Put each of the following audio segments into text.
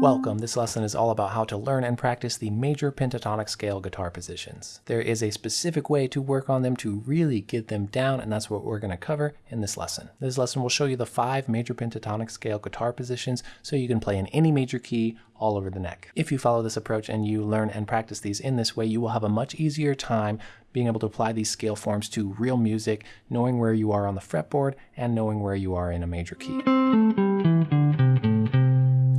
Welcome, this lesson is all about how to learn and practice the major pentatonic scale guitar positions. There is a specific way to work on them to really get them down and that's what we're going to cover in this lesson. This lesson will show you the five major pentatonic scale guitar positions so you can play in any major key all over the neck. If you follow this approach and you learn and practice these in this way, you will have a much easier time being able to apply these scale forms to real music, knowing where you are on the fretboard and knowing where you are in a major key.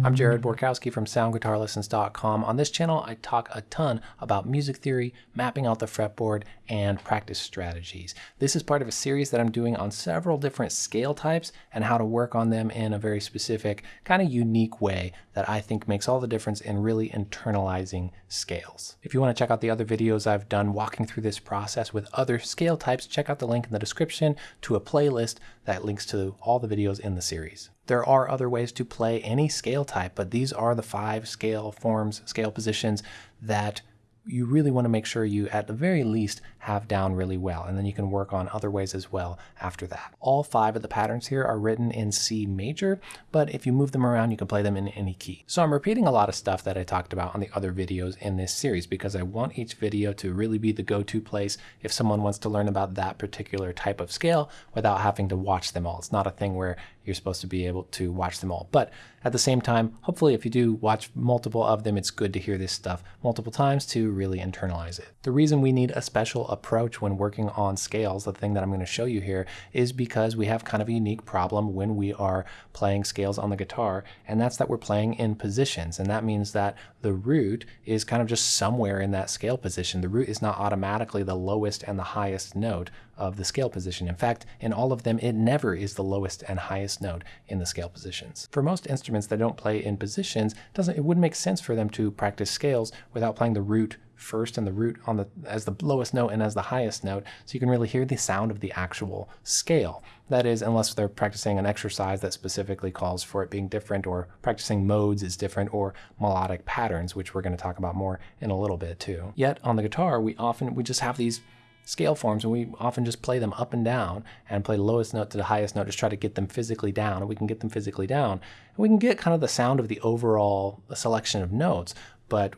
I'm mm-hmm. Jared Borkowski from SoundGuitarLessons.com. On this channel, I talk a ton about music theory, mapping out the fretboard, and practice strategies. This is part of a series that I'm doing on several different scale types and how to work on them in a very specific, kind of unique way that I think makes all the difference in really internalizing scales. If you want to check out the other videos I've done walking through this process with other scale types, check out the link in the description to a playlist that links to all the videos in the series. There are other ways to play any scale type, but these are the five scale forms, scale positions that you really want to make sure you, at the very least, have down really well, and then you can work on other ways as well after that. All five of the patterns here are written in C major, but if you move them around, you can play them in any key. So I'm repeating a lot of stuff that I talked about on the other videos in this series because I want each video to really be the go-to place if someone wants to learn about that particular type of scale without having to watch them all. It's not a thing where you're supposed to be able to watch them all. But at the same time, hopefully if you do watch multiple of them, it's good to hear this stuff multiple times to really internalize it. The reason we need a special approach when working on scales, the thing that I'm going to show you here, is because we have kind of a unique problem when we are playing scales on the guitar, and that's that we're playing in positions. And that means that the root is kind of just somewhere in that scale position. The root is not automatically the lowest and the highest note of the scale position. In fact, in all of them, it never is the lowest and highest note in the scale positions. For most instruments that don't play in positions, doesn't it wouldn't make sense for them to practice scales without playing the root first and the root on the as the lowest note and as the highest note so you can really hear the sound of the actual scale. That is, unless they're practicing an exercise that specifically calls for it being different or practicing modes is different or melodic patterns, which we're going to talk about more in a little bit too. Yet on the guitar, we often, we just have these scale forms and we often just play them up and down and play the lowest note to the highest note, just try to get them physically down and we can get them physically down. And we can get kind of the sound of the overall selection of notes, but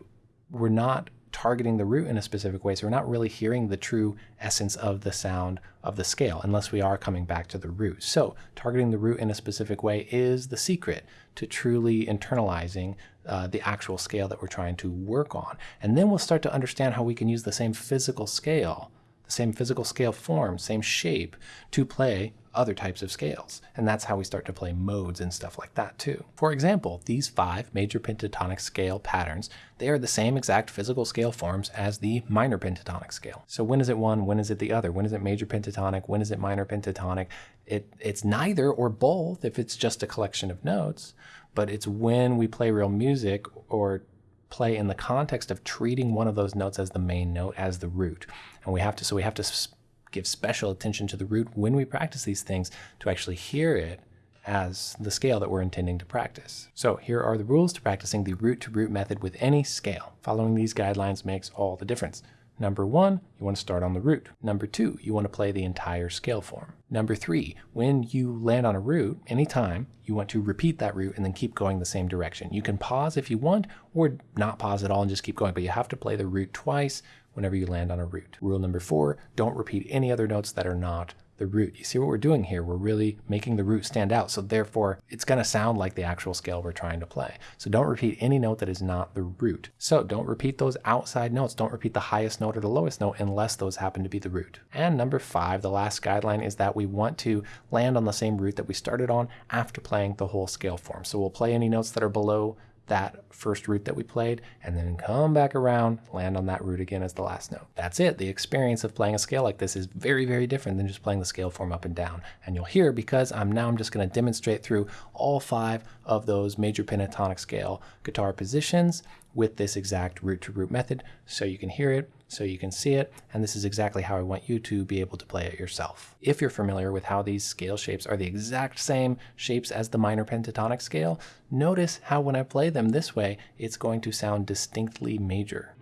we're not targeting the root in a specific way. So we're not really hearing the true essence of the sound of the scale unless we are coming back to the root. So targeting the root in a specific way is the secret to truly internalizing uh, the actual scale that we're trying to work on. And then we'll start to understand how we can use the same physical scale the same physical scale form, same shape, to play other types of scales. And that's how we start to play modes and stuff like that too. For example, these five major pentatonic scale patterns, they are the same exact physical scale forms as the minor pentatonic scale. So when is it one, when is it the other? When is it major pentatonic, when is it minor pentatonic? It, it's neither or both if it's just a collection of notes, but it's when we play real music or play in the context of treating one of those notes as the main note, as the root. And we have to, so we have to give special attention to the root when we practice these things to actually hear it as the scale that we're intending to practice. So here are the rules to practicing the root to root method with any scale. Following these guidelines makes all the difference. Number one, you want to start on the root. Number two, you want to play the entire scale form. Number three, when you land on a root, anytime, you want to repeat that root and then keep going the same direction. You can pause if you want or not pause at all and just keep going, but you have to play the root twice whenever you land on a root. Rule number four, don't repeat any other notes that are not the root. You see what we're doing here? We're really making the root stand out. So therefore, it's going to sound like the actual scale we're trying to play. So don't repeat any note that is not the root. So don't repeat those outside notes. Don't repeat the highest note or the lowest note unless those happen to be the root. And number five, the last guideline is that we want to land on the same root that we started on after playing the whole scale form. So we'll play any notes that are below that first root that we played and then come back around, land on that root again as the last note. That's it. The experience of playing a scale like this is very, very different than just playing the scale form up and down. And you'll hear because I'm now I'm just going to demonstrate through all five of those major pentatonic scale guitar positions with this exact root to root method so you can hear it, so you can see it, and this is exactly how I want you to be able to play it yourself. If you're familiar with how these scale shapes are the exact same shapes as the minor pentatonic scale, notice how when I play them this way, it's going to sound distinctly major.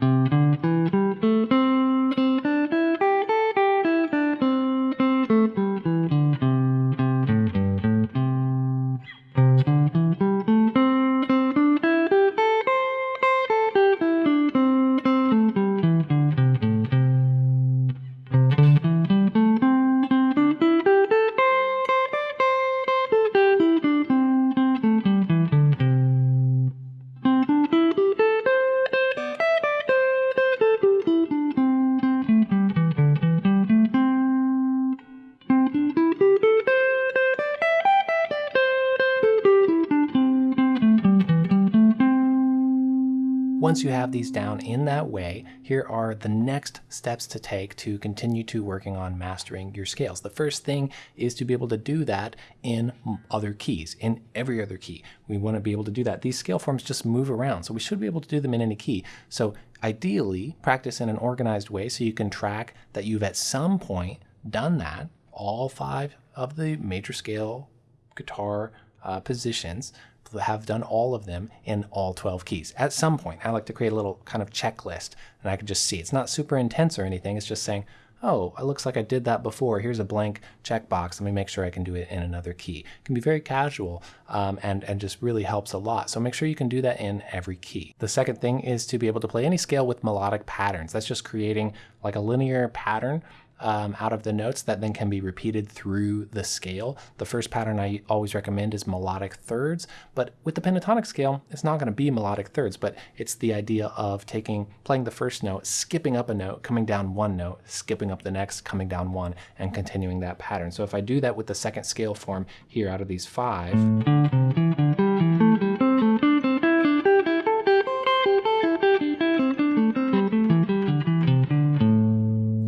Once you have these down in that way, here are the next steps to take to continue to working on mastering your scales. The first thing is to be able to do that in other keys, in every other key. We want to be able to do that. These scale forms just move around, so we should be able to do them in any key. So ideally, practice in an organized way so you can track that you've at some point done that, all five of the major scale guitar uh, positions have done all of them in all 12 keys. At some point, I like to create a little kind of checklist and I can just see. It's not super intense or anything. It's just saying, oh, it looks like I did that before. Here's a blank checkbox. Let me make sure I can do it in another key. It can be very casual um, and, and just really helps a lot. So make sure you can do that in every key. The second thing is to be able to play any scale with melodic patterns. That's just creating like a linear pattern um, out of the notes that then can be repeated through the scale. The first pattern I always recommend is melodic thirds, but with the pentatonic scale, it's not going to be melodic thirds, but it's the idea of taking, playing the first note, skipping up a note, coming down one note, skipping up the next, coming down one, and continuing that pattern. So if I do that with the second scale form here out of these five,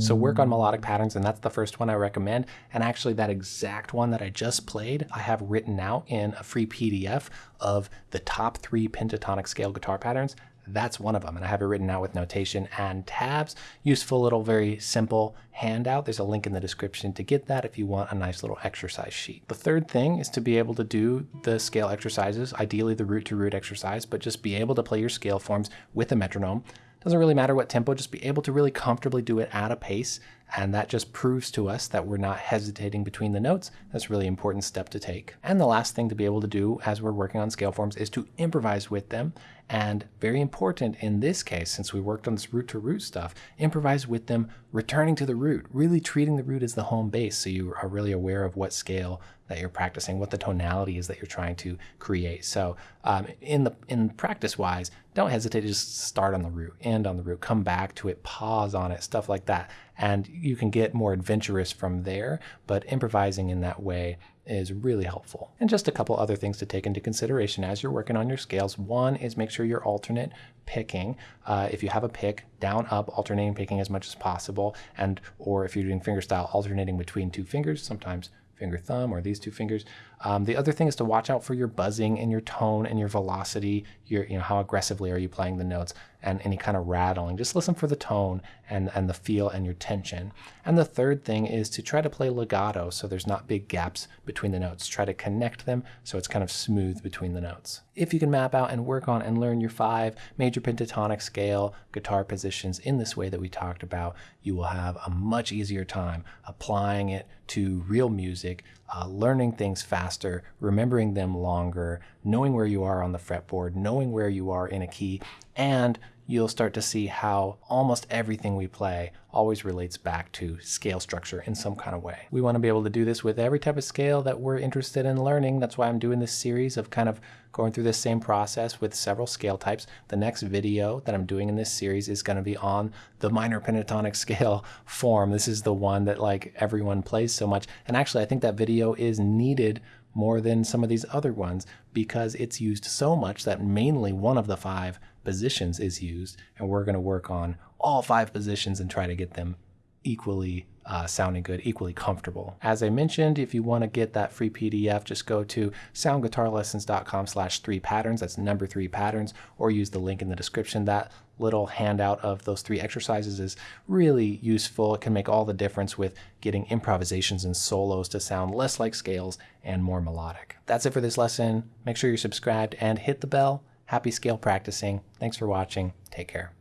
So work on melodic patterns, and that's the first one I recommend. And actually that exact one that I just played, I have written out in a free PDF of the top three pentatonic scale guitar patterns. That's one of them, and I have it written out with notation and tabs. Useful little, very simple handout. There's a link in the description to get that if you want a nice little exercise sheet. The third thing is to be able to do the scale exercises, ideally the root to root exercise, but just be able to play your scale forms with a metronome. Doesn't really matter what tempo, just be able to really comfortably do it at a pace. And that just proves to us that we're not hesitating between the notes. That's a really important step to take. And the last thing to be able to do as we're working on scale forms is to improvise with them. And very important in this case, since we worked on this root to root stuff, improvise with them, returning to the root, really treating the root as the home base so you are really aware of what scale that you're practicing, what the tonality is that you're trying to create. So um, in the in practice wise, don't hesitate to just start on the root, end on the root, come back to it, pause on it, stuff like that. And you can get more adventurous from there, but improvising in that way is really helpful. And just a couple other things to take into consideration as you're working on your scales. One is make sure you're alternate picking. Uh, if you have a pick, down, up, alternating picking as much as possible. And or if you're doing fingerstyle, alternating between two fingers, sometimes finger thumb or these two fingers. Um, the other thing is to watch out for your buzzing and your tone and your velocity, your, you know, how aggressively are you playing the notes and any kind of rattling. Just listen for the tone and, and the feel and your tension. And the third thing is to try to play legato so there's not big gaps between the notes. Try to connect them so it's kind of smooth between the notes. If you can map out and work on and learn your five major pentatonic scale guitar positions in this way that we talked about, you will have a much easier time applying it to real music, uh, learning things faster, remembering them longer, knowing where you are on the fretboard, knowing where you are in a key, and you'll start to see how almost everything we play always relates back to scale structure in some kind of way. We want to be able to do this with every type of scale that we're interested in learning. That's why I'm doing this series of kind of going through this same process with several scale types. The next video that I'm doing in this series is going to be on the minor pentatonic scale form. This is the one that like everyone plays so much. And actually, I think that video is needed more than some of these other ones because it's used so much that mainly one of the five positions is used. And we're going to work on all five positions and try to get them equally uh, sounding good, equally comfortable. As I mentioned, if you want to get that free PDF, just go to soundguitarlessons.com slash three patterns. That's number three patterns, or use the link in the description. That little handout of those three exercises is really useful. It can make all the difference with getting improvisations and solos to sound less like scales and more melodic. That's it for this lesson. Make sure you're subscribed and hit the bell. Happy scale practicing. Thanks for watching. Take care.